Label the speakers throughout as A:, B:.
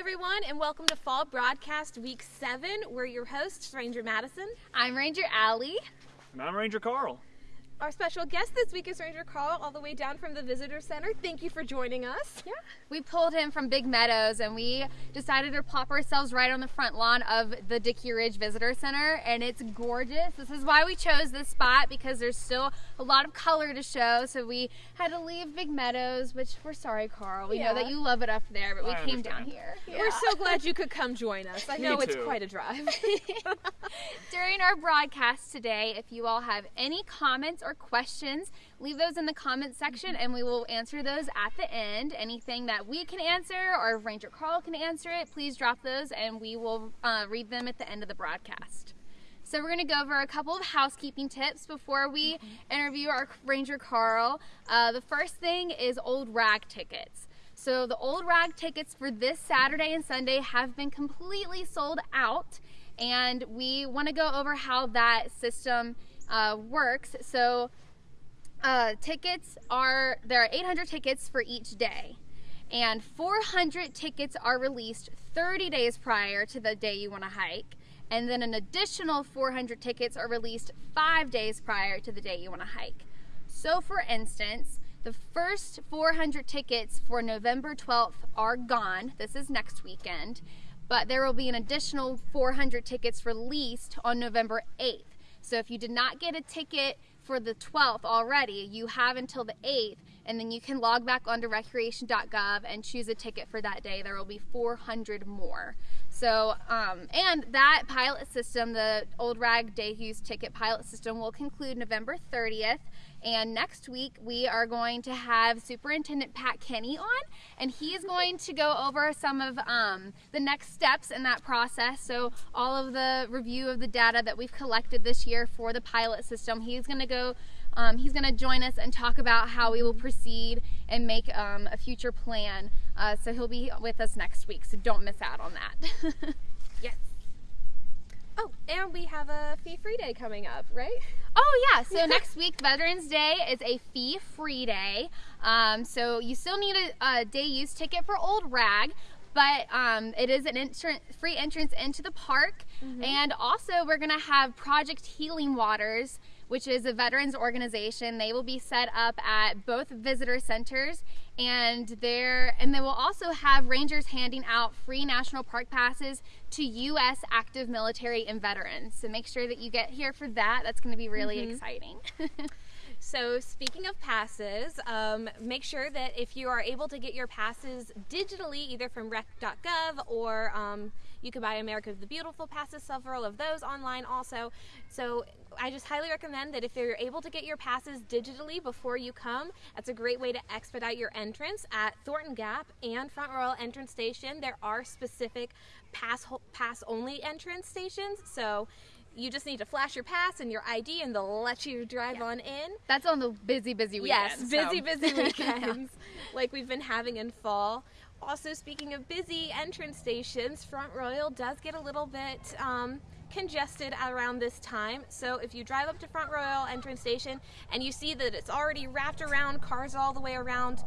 A: everyone, and welcome to Fall Broadcast Week 7. We're your hosts, Ranger Madison.
B: I'm Ranger Allie.
C: And I'm Ranger Carl.
A: Our special guest this week is Ranger Carl, all the way down from the Visitor Center. Thank you for joining us.
B: Yeah. We pulled him from Big Meadows and we decided to plop ourselves right on the front lawn of the Dickey Ridge Visitor Center, and it's gorgeous. This is why we chose this spot because there's still a lot of color to show. So we had to leave Big Meadows, which we're sorry, Carl. We
A: Yeah.
B: know that you love it up there, but we
C: I
B: came down
C: understand.
B: here.
A: We're so glad you could come join us. I
C: Me
A: know it's
C: too.
A: quite a drive.
B: During our broadcast today, if you all have any comments or questions, leave those in the comments section and we will answer those at the end. Anything that we can answer or Ranger Carl can answer it, please drop those and we will uh, read them at the end of the broadcast. So we're going to go over a couple of housekeeping tips before we interview our Ranger Carl. Uh, the first thing is old rag tickets. So the old rag tickets for this Saturday and Sunday have been completely sold out, and we want to go over how that system uh, works. So uh, tickets are there are 800 tickets for each day, and 400 tickets are released 30 days prior to the day you want to hike, and then an additional 400 tickets are released five days prior to the day you want to hike. So, for instance, the first 400 tickets for November 12th are gone. This is next weekend, but there will be an additional 400 tickets released on November 8th. So, if you did not get a ticket for the 12th already, you have until the 8th, and then you can log back onto recreation.gov and choose a ticket for that day. There will be 400 more. So, um, and that pilot system, the Old Rag Day Use ticket pilot system, will conclude November 30th. And next week, we are going to have Superintendent Pat Kenney on, and he is going to go over some of um, the next steps in that process. So, all of the review of the data that we've collected this year for the pilot system, he's going to go. Um, he's going to join us and talk about how we will proceed and make um, a future plan. Uh, so he'll be with us next week. So don't miss out on that. yes.
A: oh, and we have a fee free day coming up, right?
B: Oh yeah. So next week, Veterans Day is a fee-free day. Um, so you still need a, a day use ticket for Old Rag, but um, it is an entran- free entrance into the park. And also, we're gonna have Project Healing Waters, which is a veterans organization. They will be set up at both visitor centers, and there and they will also have rangers handing out free national park passes to U.S. active military and veterans. So make sure that you get here for that. That's going to be really mm-hmm. exciting.
A: So, speaking of passes, um, make sure that if you are able to get your passes digitally, either from rec.gov or um, you can buy America the Beautiful passes, several of those online also. So, I just highly recommend that if you're able to get your passes digitally before you come, that's a great way to expedite your entrance at Thornton Gap and Front Royal Entrance Station. There are specific pass pass only entrance stations, so you just need to flash your pass and your ID, and they'll let you drive on in.
B: That's on the busy, busy weekends.
A: Yes, busy,
B: so.
A: busy weekends like we've been having in fall. Also, speaking of busy entrance stations, Front Royal does get a little bit um, congested around this time. So, if you drive up to Front Royal entrance station and you see that it's already wrapped around, cars all the way around,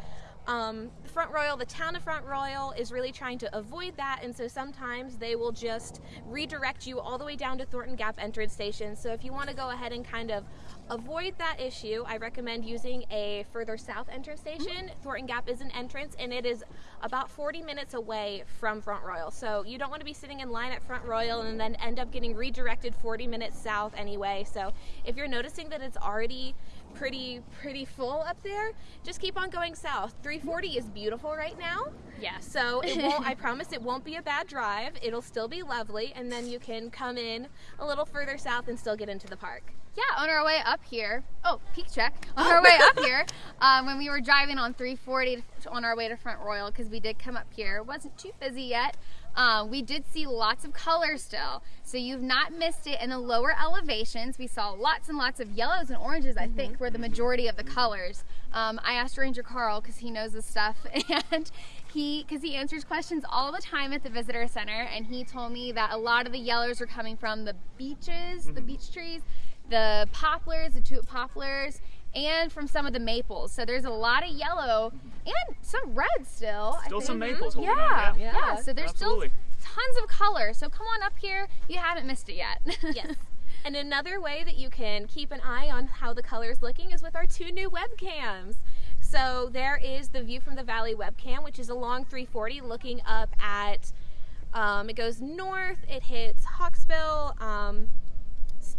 A: um, Front Royal, the town of Front Royal is really trying to avoid that, and so sometimes they will just redirect you all the way down to Thornton Gap entrance station. So if you want to go ahead and kind of avoid that issue, I recommend using a further south entrance station. Thornton Gap is an entrance, and it is about 40 minutes away from Front Royal. So you don't want to be sitting in line at Front Royal and then end up getting redirected 40 minutes south anyway. So if you're noticing that it's already pretty pretty full up there just keep on going south 340 is beautiful right now
B: yeah
A: so it won't i promise it won't be a bad drive it'll still be lovely and then you can come in a little further south and still get into the park
B: Yeah, on our way up here. Oh, peak check. On our way up here, um, when we were driving on 340 to, on our way to Front Royal, because we did come up here, wasn't too busy yet. Um, we did see lots of color still, so you've not missed it in the lower elevations. We saw lots and lots of yellows and oranges. I think were the majority of the colors. Um, I asked Ranger Carl because he knows this stuff, and he because he answers questions all the time at the visitor center, and he told me that a lot of the yellows are coming from the beeches, the beech trees, the poplars, the tulip poplars, and from some of the maples. So there's a lot of yellow and some red still.
C: Still some maples holding
B: Yeah,
C: on.
B: yeah,
A: Yeah,
B: So there's
C: absolutely.
B: still tons of color. So come on up here. You haven't missed it yet.
A: Yes. And another way that you can keep an eye on how the color is looking is with our two new webcams. So there is the View from the Valley webcam, which is a long 340 looking up at, um, it goes north, it hits Hawksbill, um,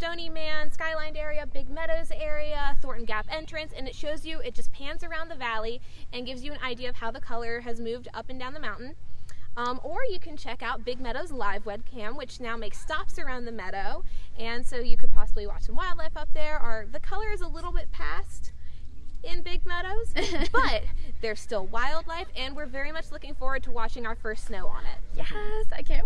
A: Stony Man, Skyline area, Big Meadows area, Thornton Gap entrance, and it shows you, it just pans around the valley and gives you an idea of how the color has moved up and down the mountain. Um, or you can check out Big Meadows live webcam, which now makes stops around the meadow, and so you could possibly watch some wildlife up there. Or the color is a little bit past in Big Meadows, but there's still wildlife, and we're very much looking forward to watching our first snow on it.
B: Yes, I can't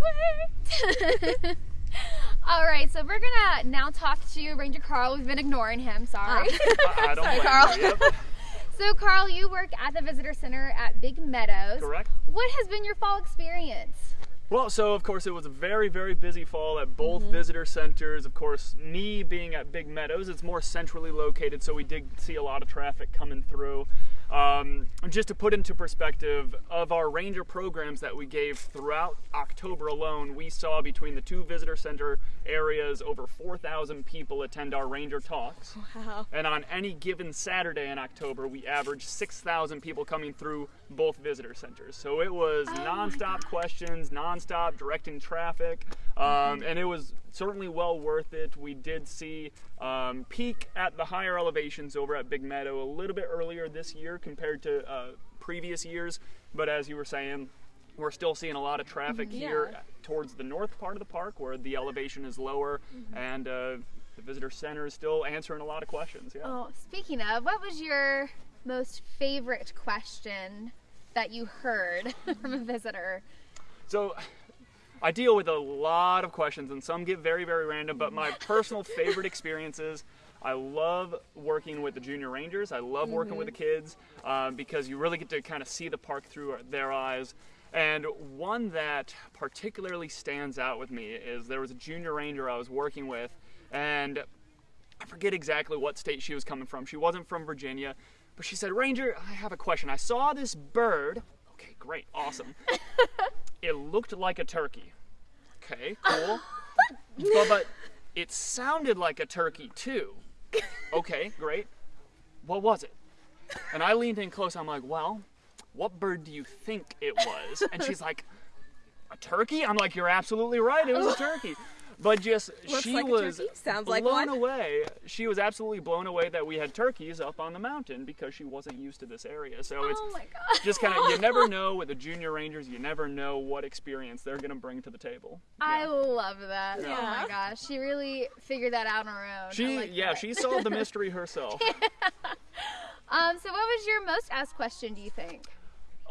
B: wait. All right, so we're gonna now talk to Ranger Carl. We've been ignoring him. Sorry.
C: I, I don't
B: Sorry, Carl.
C: you. Yep,
B: so, Carl, you work at the visitor center at Big Meadows.
C: correct.
B: What has been your fall experience?
C: Well, so of course it was a very, very busy fall at both
B: Mm-hmm.
C: visitor centers. Of course, me being at Big Meadows, it's more centrally located, so we did see a lot of traffic coming through. Um, just to put into perspective, of our ranger programs that we gave throughout October alone, we saw between the two visitor center areas over 4,000 people attend our ranger talks.
A: Wow.
C: And on any given Saturday in October, we averaged 6,000 people coming through both visitor centers. So it was nonstop questions, nonstop directing traffic, um, and it was certainly well worth it. We did see um, peak at the higher elevations over at Big Meadow a little bit earlier this year compared to uh, previous years, but as you were saying, we're still seeing a lot of traffic here towards the north part of the park where the elevation is lower and uh, the visitor center is still answering a lot of questions. Yeah.
B: Oh, speaking of, what was your most favorite question that you heard from a visitor?
C: So I deal with a lot of questions and some get very, very random, but my personal favorite experiences. I love working with the junior rangers. I love working with the kids um, because you really get to kind of see the park through their eyes. And one that particularly stands out with me is there was a junior ranger I was working with, and I forget exactly what state she was coming from. She wasn't from Virginia, but she said, Ranger, I have a question. I saw this bird. Okay, great, awesome. it looked like a turkey. Okay, cool. but, but it sounded like a turkey too. Okay, great. What was it? And I leaned in close. I'm like, well, what bird do you think it was? And she's like, a turkey? I'm like, you're absolutely right. It was a turkey. But just
A: Looks
C: she
A: like
C: was.
A: Sounds like
C: blown
A: one.
C: away. She was absolutely blown away that we had turkeys up on the mountain because she wasn't used to this area. So it's
B: oh my god.
C: just kind of you never know with the junior rangers. You never know what experience they're gonna bring to the table.
B: I love that. Oh my gosh. She really figured that out on her own.
C: She
B: like
C: yeah
B: that.
C: she solved the mystery herself.
B: Um, so what was your most asked question, do you think?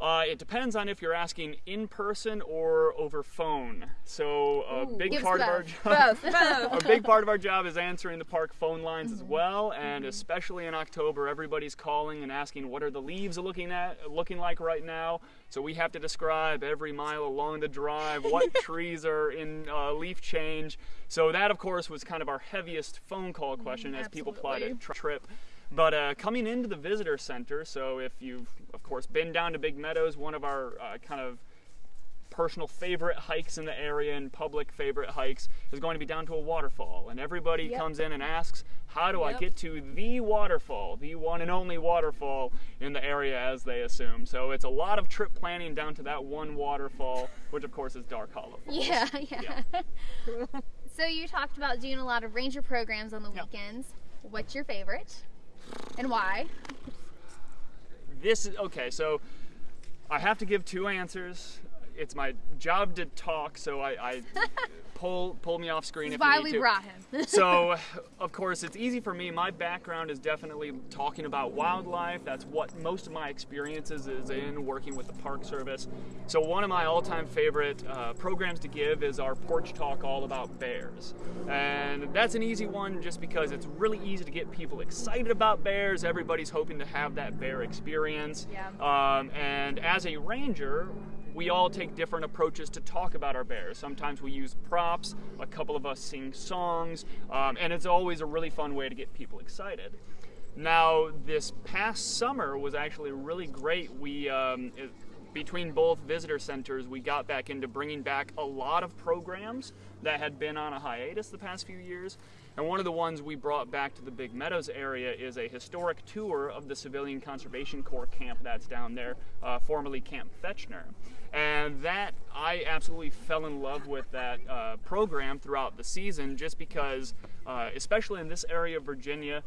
C: Uh, it depends on if you're asking in person or over phone. So a big
B: Give us
C: part of our job.
A: Both, both.
C: a big part of our job is answering the park phone lines
B: Mm-hmm.
C: as well, and especially in October, everybody's calling and asking what are the leaves looking at looking like right now. So we have to describe every mile along the drive what trees are in uh, leaf change. So that, of course, was kind of our heaviest phone call question as people plot a tri- trip. But uh, coming into the visitor center, so if you've, course, been down to Big Meadows, one of our uh, kind of personal favorite hikes in the area and public favorite hikes is going to be down to a waterfall. And everybody
B: Yep.
C: comes in and asks, How do I get to the waterfall, the one and only waterfall in the area as they assume? So it's a lot of trip planning down to that one waterfall, which of course is Dark Hollow. Falls.
B: Yeah, yeah. so you talked about doing a lot of ranger programs on the
C: Yeah.
B: weekends. What's your favorite? And why?
C: This is okay so i have to give two answers it's my job to talk so i, I pull pull me off screen if
B: why
C: you need
B: we
C: to.
B: brought him.
C: so of course it's easy for me. My background is definitely talking about wildlife. That's what most of my experiences is in working with the park service. So one of my all-time favorite uh, programs to give is our porch talk all about bears. And that's an easy one just because it's really easy to get people excited about bears. Everybody's hoping to have that bear experience.
B: Yeah.
C: um, and as a ranger we all take different approaches to talk about our bears. Sometimes we use props, a couple of us sing songs, um, and it's always a really fun way to get people excited. Now, this past summer was actually really great. We, um, it, between both visitor centers, we got back into bringing back a lot of programs that had been on a hiatus the past few years. And one of the ones we brought back to the Big Meadows area is a historic tour of the Civilian Conservation Corps camp that's down there, uh, formerly Camp Fechner. And that, I absolutely fell in love with that uh, program throughout the season just because, uh, especially in this area of Virginia,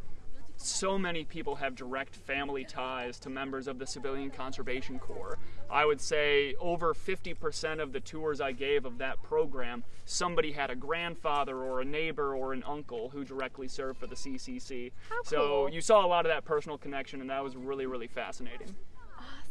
C: so many people have direct family ties to members of the Civilian Conservation Corps. I would say over 50% of the tours I gave of that program, somebody had a grandfather or a neighbor or an uncle who directly served for the CCC.
B: How
C: so
B: cool.
C: you saw a lot of that personal connection, and that was really, really fascinating.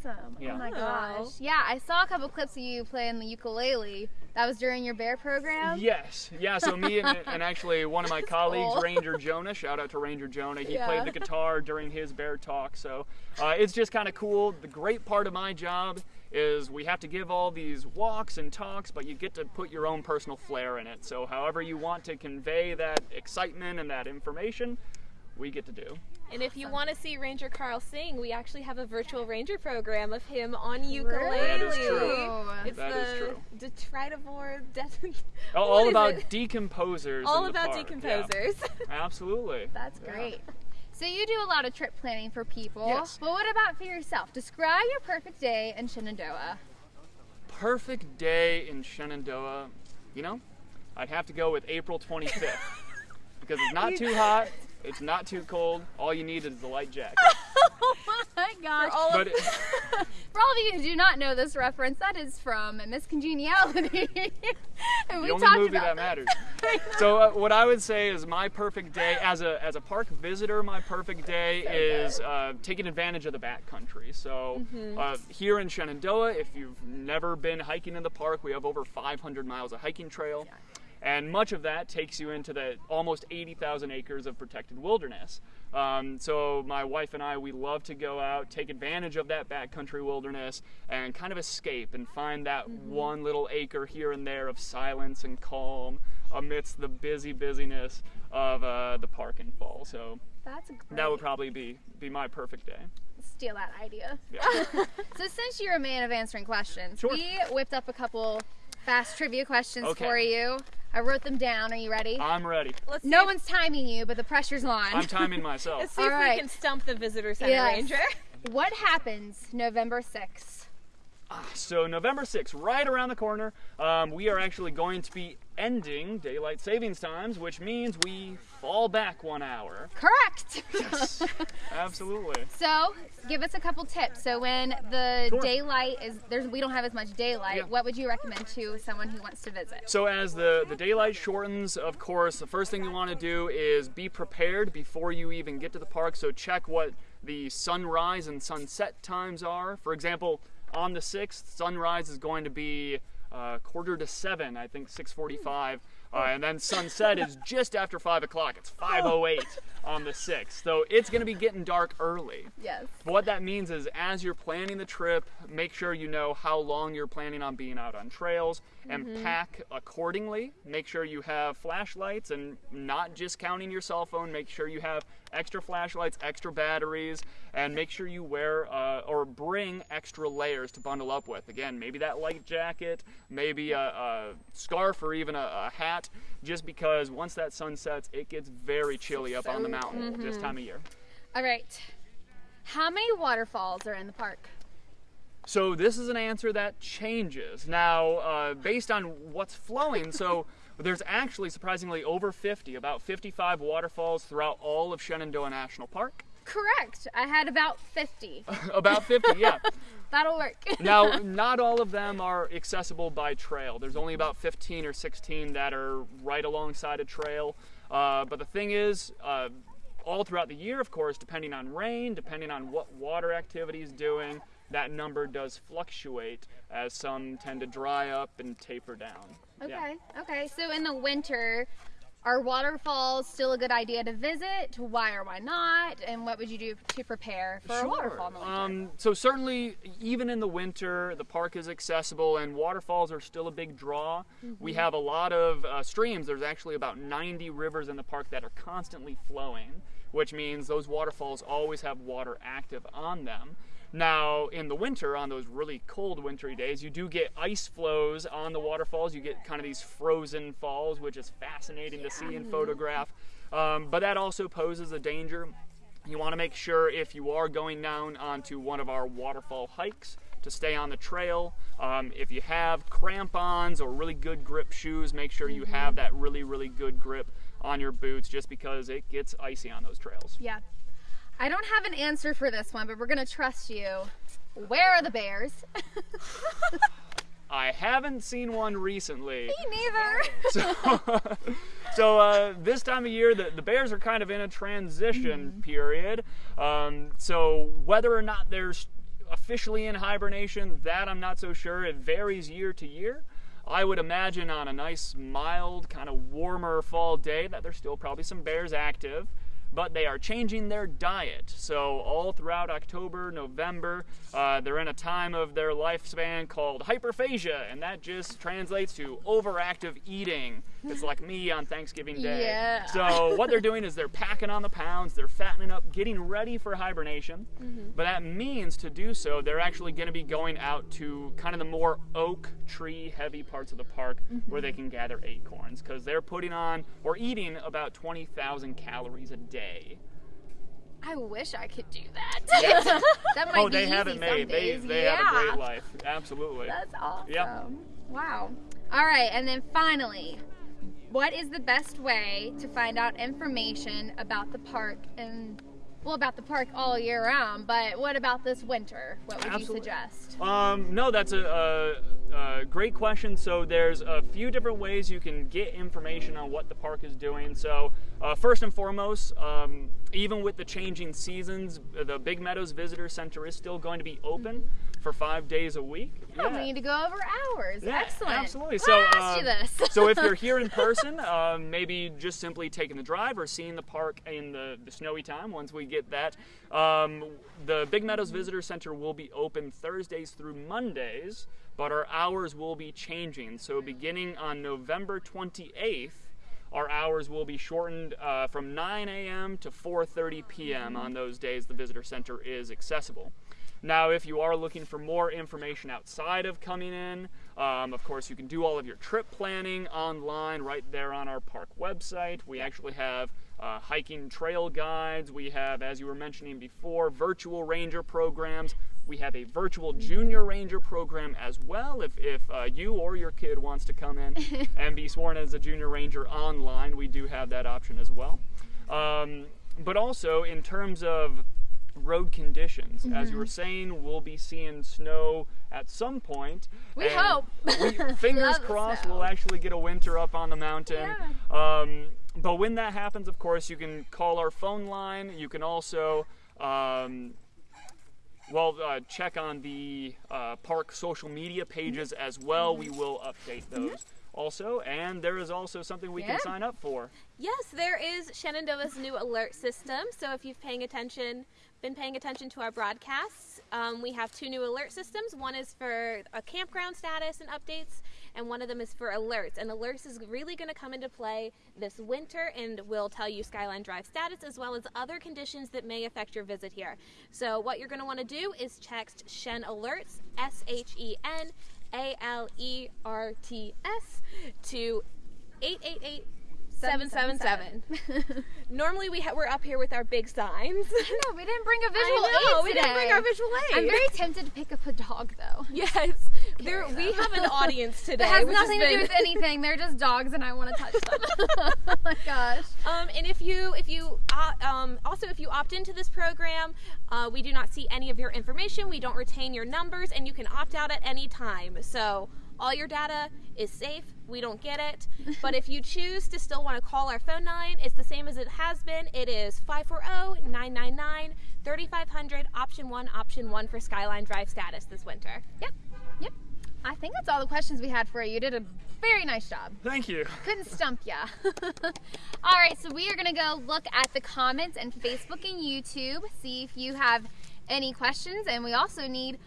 B: Awesome.
C: Yeah.
B: Oh my gosh. Yeah, I saw a couple clips of you playing the ukulele. That was during your bear program.
C: Yes, yeah. So me and, and actually one of my colleagues,
B: cool.
C: Ranger Jonah. Shout out to Ranger Jonah. He
B: Yeah.
C: played the guitar during his bear talk. So uh, it's just kind of cool. The great part of my job is we have to give all these walks and talks, but you get to put your own personal flair in it. So however you want to convey that excitement and that information, we get to do.
A: And if you want to see Ranger Carl sing, we actually have a virtual ranger program of him on ukulele.
C: That is true.
A: It's
C: That
A: the
C: is true.
A: Detritivore. Det-
C: All, all about
A: it?
C: decomposers.
A: all
C: in the
A: about
C: park. Yeah,
A: decomposers.
C: absolutely.
B: That's
C: Yeah.
B: great. So you do a lot of trip planning for people.
C: Yes.
B: But what about for yourself? Describe your perfect day in Shenandoah.
C: perfect day in Shenandoah, you know, I'd have to go with April 25th because it's not too hot, it's not too cold. All you need is the light jacket.
B: oh my gosh.
A: For all of,
C: it,
B: For all of you who do not know this reference, that is from Miss Congeniality. and we
C: the only
B: talked
C: movie
B: about
C: that matters. So uh, what I would say is my perfect day as a as a park visitor, my perfect day is uh, taking advantage of the backcountry. So uh, here in Shenandoah, if you've never been hiking in the park, we have over 500 miles of hiking trail. And much of that takes you into the almost 80,000 acres of protected wilderness. Um, so my wife and I, we love to go out, take advantage of that backcountry wilderness, and kind of escape and find that one little acre here and there of silence and calm amidst the busy busyness of uh, the park and fall. So
B: That's great.
C: that would probably be be my perfect day.
B: steal that idea.
C: Yeah.
B: So since you're a man of answering questions,
C: Sure.
B: we whipped up a couple fast trivia questions
C: Okay.
B: for you. I wrote them down. Are you ready?
C: I'm ready.
A: let's
B: no one's timing you, but the pressure's on.
C: I'm timing myself.
A: Let's see
B: All
A: if
B: right.
A: we can stump the visitor center
B: Yes.
A: ranger.
B: What happens November 6th?
C: So November 6th, right around the corner, um, we are actually going to be ending daylight savings times, which means we fall back one hour.
B: Correct.
C: Yes, absolutely.
B: so, give us a couple tips. So, when the
C: Sure.
B: daylight is there's we don't have as much daylight,
C: Yeah.
B: what would you recommend to someone who wants to visit?
C: So as the, the daylight shortens, of course, the first thing you want to do is be prepared before you even get to the park. So check what the sunrise and sunset times are. For example, on the 6th, sunrise is going to be uh, quarter to 7, I think 645. Uh, and then sunset is just after 5 o'clock. It's 5.08 on the 6th. So it's going to be getting dark early.
B: Yes.
C: What that means is, as you're planning the trip, make sure you know how long you're planning on being out on trails and pack accordingly. Make sure you have flashlights and not just counting your cell phone. Make sure you have extra flashlights, extra batteries, and make sure you wear uh, or bring extra layers to bundle up with. Again, maybe that light jacket, maybe a, a scarf, or even a, a hat, just because once that sun sets, it gets very chilly up on the mountain this time of year.
B: All right. How many waterfalls are in the park?
C: So this is an answer that changes now uh, based on what's flowing. So there's actually surprisingly over 50, about 55 waterfalls throughout all of Shenandoah National Park.
B: Correct. I had about 50.
C: about 50, yeah.
B: That'll work.
C: Now, not all of them are accessible by trail. There's only about 15 or 16 that are right alongside a trail. Uh, but the thing is, uh, all throughout the year, of course, depending on rain, depending on what water activity is doing, that number does fluctuate as some tend to dry up and taper down. Yeah.
B: Okay. Okay. So in the winter, are waterfalls still a good idea to visit? Why or why not? And what would you do to prepare for a waterfall in the winter?
C: Um, so certainly, even in the winter, the park is accessible, and waterfalls are still a big draw.
B: Mm-hmm.
C: We have a lot of uh, streams. There's actually about 90 rivers in the park that are constantly flowing, which means those waterfalls always have water active on them. Now, in the winter, on those really cold wintry days, you do get ice flows on the waterfalls. You get kind of these frozen falls, which is fascinating to see and photograph. Um, but that also poses a danger. You want to make sure if you are going down onto one of our waterfall hikes to stay on the trail. Um, if you have crampons or really good grip shoes, make sure you have that really, really good grip on your boots just because it gets icy on those trails.
B: Yeah. I don't have an answer for this one, but we're gonna trust you. Where are the bears?
C: I haven't seen one recently.
B: Me neither.
C: So, so uh, this time of year, the, the Bears are kind of in a transition period. Um, so whether or not they're officially in hibernation, that I'm not so sure. It varies year to year. I would imagine on a nice, mild, kind of warmer fall day that there's still probably some bears active. But they are changing their diet. So, all throughout October, November, uh, they're in a time of their lifespan called hyperphagia, and that just translates to overactive eating. It's like me on Thanksgiving Day.
B: Yeah.
C: So, what they're doing is they're packing on the pounds, they're fattening up, getting ready for hibernation. Mm-hmm. But that means to do so, they're actually going to be going out to kind of the more oak tree heavy parts of the park where they can gather acorns because they're putting on or eating about 20,000 calories a day.
B: I wish I could do that. that might
C: oh,
B: be
C: they have
B: easy
C: it made. They, they
B: yeah.
C: have a great life. Absolutely.
B: That's awesome.
C: Yep.
B: Wow. All right, and then finally, what is the best way to find out information about the park and well about the park all year round, but what about this winter? What would
C: Absolutely.
B: you suggest?
C: Um, no, that's a, a, a great question. So there's a few different ways you can get information on what the park is doing. So uh, first and foremost, um, even with the changing seasons, the Big Meadows Visitor Center is still going to be open for five days a week.
B: Oh, we need to go over hours.
C: Yeah,
B: Excellent.
C: Absolutely. So,
B: I asked you
C: um, so if you're here in person, um, maybe just simply taking the drive or seeing the park in the, the snowy time once we get that. Um, the Big Meadows Visitor Center will be open Thursdays through Mondays, but our hours will be changing. So beginning on November 28th, our hours will be shortened uh, from 9 a.m. to 4:30 p.m. on those days the visitor center is accessible. Now, if you are looking for more information outside of coming in, um, of course, you can do all of your trip planning online right there on our park website. We actually have uh, hiking trail guides. We have, as you were mentioning before, virtual ranger programs. We have a virtual junior ranger program as well. If, if uh, you or your kid wants to come in and be sworn as a junior ranger online, we do have that option as well. Um, but also, in terms of road conditions. As you were saying, we'll be seeing snow at some point.
B: We hope.
C: We, fingers crossed, we'll actually get a winter up on the mountain. Um, but when that happens, of course, you can call our phone line. You can also. Um, well, uh, check on the uh, park social media pages as well. We will update those also. And there is also something we
B: Yeah.
C: can sign up for.
A: Yes, there is Shenandoah's new alert system. So if you're paying attention, been paying attention to our broadcasts, um, we have two new alert systems. One is for a campground status and updates, and one of them is for alerts. And alerts is really going to come into play this winter and will tell you Skyline Drive status as well as other conditions that may affect your visit here. So what you're going to want to do is text Shen Alerts, S H E N A L E R T S, to 888 777. Normally we ha- we're up here with our big signs.
B: no, we didn't bring a visual
A: I know,
B: aid
A: we
B: today.
A: didn't bring our visual aid.
B: I'm very tempted to pick up a dog though.
A: yes. There, we have an audience today.
B: That has
A: which has
B: nothing to do with anything. They're just dogs, and I want to touch them. oh my gosh.
A: Um, and if you, if you, uh, um, also if you opt into this program, uh, we do not see any of your information. We don't retain your numbers, and you can opt out at any time. So all your data is safe. We don't get it. but if you choose to still want to call our phone line, it's the same as it has been. It is 540-999-3500, option one, option one for Skyline Drive status this winter.
B: Yep. Yep. I think that's all the questions we had for you. You did a very nice job.
C: Thank you.
B: Couldn't stump ya. all right, so we are gonna go look at the comments and Facebook and YouTube, see if you have any questions, and we also need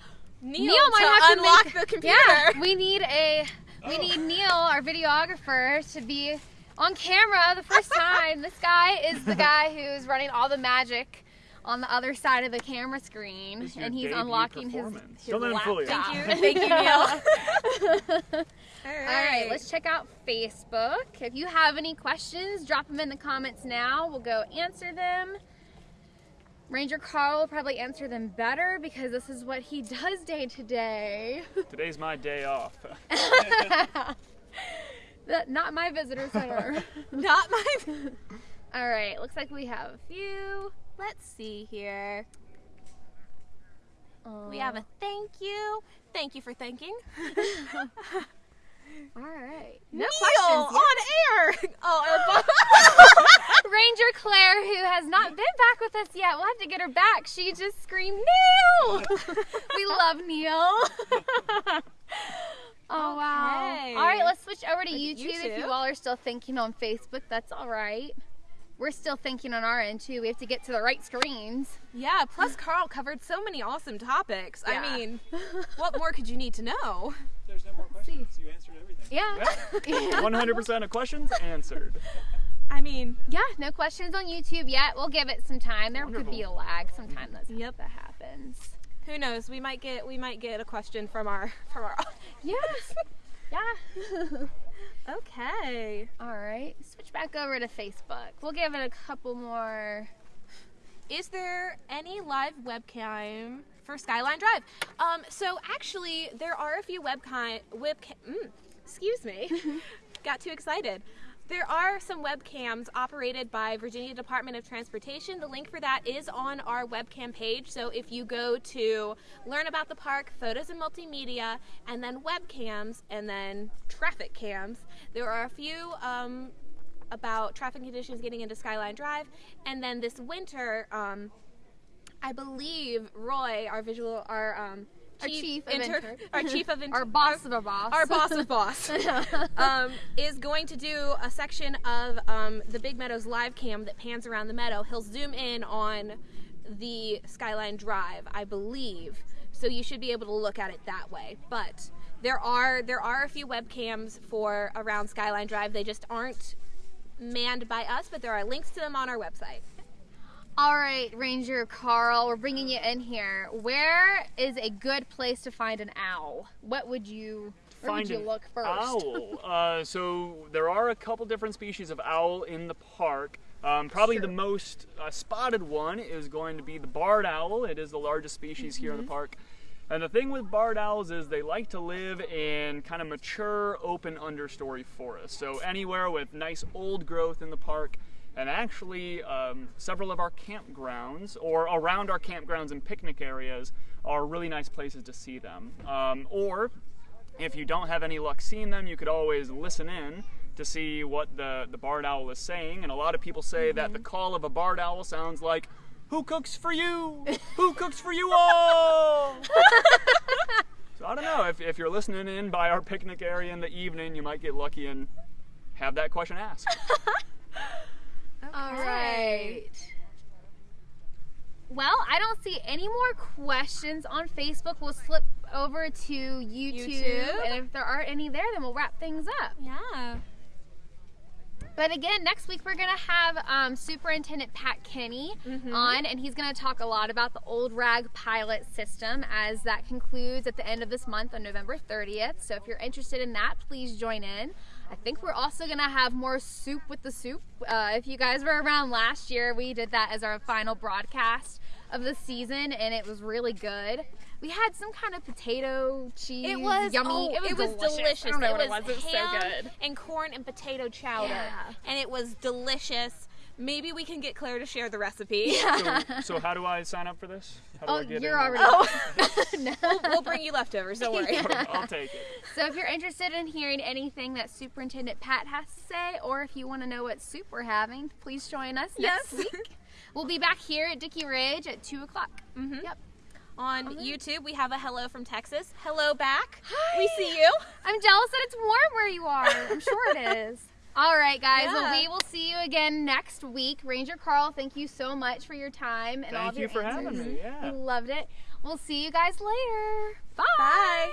A: Neil,
B: might
A: to
B: have to
A: unlock
B: make-
A: the computer.
B: Yeah, we need a we need oh. Neil, our videographer, to be on camera the first time. this guy is the guy who's running all the magic on the other side of the camera screen,
C: This is your
B: and he's unlocking his, his
C: Don't let him fool you.
B: laptop.
A: Thank you, thank you, Neil. All
B: All right, let's check out Facebook. If you have any questions, drop them in the comments now. We'll go answer them. Ranger Carl will probably answer them better because this is what he does day to day.
C: Today's my day off.
B: That- Not my visitor center.
A: Not my.
B: All right, looks like we have a few.
A: Let's see here. We have a thank you. Thank you for thanking.
B: All right. No
A: Neil
B: questions.
A: on air. Oh.
B: Ranger Claire, who has not been back with us yet, we'll have to get her back. She just screamed, Neil! we love Neil. oh, wow. All right, let's switch over to
A: at
B: YouTube. If you all are still thinking on Facebook, that's all right. We're still thinking on our end, too. We have to get to the right screens.
A: yeah. Plus, Carl covered so many awesome topics.
B: Yeah.
A: I mean, what more could you need to know?
D: There's no more questions. You answered everything.
B: Yeah.
C: 100% of questions answered.
A: I mean,
B: Yeah, no questions on YouTube yet. We'll give it some time. There could be a lag. Sometimes that's
A: Yep.
B: that happens.
A: who knows? We might get we might get a question from our from our.
B: Yes. yeah.
A: Okay.
B: All right. Switch back over to Facebook. We'll give it a couple more.
A: Is there any live webcam for Skyline Drive? Um, so actually, there are a few webcam webcam. Mm, excuse me, got too excited. There are some webcams operated by Virginia Department of Transportation. The link for that is on our webcam page. So if you go to learn about the park, photos and multimedia, and then webcams, and then traffic cams, there are a few um, about traffic conditions getting into Skyline Drive. And then this winter, um, I believe Roy, our visual, our um,
B: Our chief of inter-
A: our chief of inter-
B: Our boss of a boss.
A: our boss of boss, um, is going to do a section of um, the Big Meadows live cam that pans around the meadow. He'll zoom in on the Skyline Drive, I believe. So you should be able to look at it that way. But there are there are a few webcams for around Skyline Drive. They just aren't manned by us, but there are links to them on our website.
B: All right, Ranger Carl, we're bringing you in here. Where is a good place to find an owl? What would you where
C: Find
B: would you look first?
C: Owl. Uh, so there are a couple different species of owl in the park. Um, probably the most uh, spotted one is going to be the barred owl. It is the largest species here in
B: Mm-hmm.
C: the park. And the thing with barred owls is they like to live in kind of mature, open understory forests. So anywhere with nice old growth in the park. And actually, um, several of our campgrounds, or around our campgrounds and picnic areas, are really nice places to see them. Um, or if you don't have any luck seeing them, you could always listen in to see what the, the barred owl is saying. And a lot of people say that the call of a barred owl sounds like, Who cooks for you? Who cooks for you all? so I don't know. If, if you're listening in by our picnic area in the evening, you might get lucky and have that question asked.
B: All right. Well, I don't see any more questions on Facebook. We'll slip over to YouTube,
A: YouTube.
B: and if there aren't any there, then we'll wrap things up.
A: Yeah.
B: But again, next week we're gonna have um, Superintendent Pat Kenney on, and he's gonna talk a lot about the old rag pilot system as that concludes at the end of this month on November 30th. So if you're interested in that, please join in. I think we're also gonna have more soup with the soup. Uh, if you guys were around last year, we did that as our final broadcast of the season, and it was really good. We had some kind of potato cheese.
A: It was
B: yummy.
A: oh,
B: it was delicious.
A: delicious.
B: I don't know
A: it
B: what
A: was
B: it was. It was so good.
A: and corn and potato chowder,
B: Yeah.
A: and it was delicious. Maybe we can get Claire to share the recipe.
C: so, so how do I sign up for this? How do
B: Oh,
C: I get
B: you're
C: in?
B: already.
A: we'll, we'll bring you leftovers. Don't worry.
C: I'll take it.
B: So if you're interested in hearing anything that Superintendent Pat has to say, or if you want to know what soup we're having, please join us next week. We'll be back here at Dickey Ridge at two o'clock.
A: Mhm.
B: Yep.
A: On
B: Alright.
A: YouTube, we have a hello from Texas. Hello back.
B: Hi.
A: We see you.
B: I'm jealous that it's warm where you are. I'm sure it is. All right, guys. Well, we will see you again next week. Ranger Carl, thank you so much for your time and all
C: Thank
B: of
C: you
B: your
C: for having me. Yeah.
B: Loved it. We'll see you guys later. Bye.
A: Bye.